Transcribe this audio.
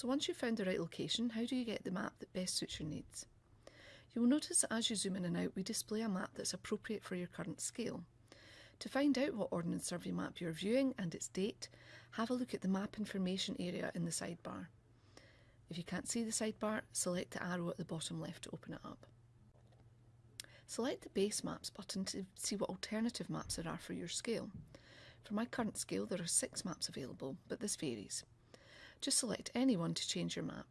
So once you've found the right location, how do you get the map that best suits your needs? You will notice that as you zoom in and out, we display a map that's appropriate for your current scale. To find out what Ordnance Survey map you're viewing and its date, have a look at the Map Information area in the sidebar. If you can't see the sidebar, select the arrow at the bottom left to open it up. Select the Base Maps button to see what alternative maps there are for your scale. For my current scale there are six maps available, but this varies. Just select any one to change your map.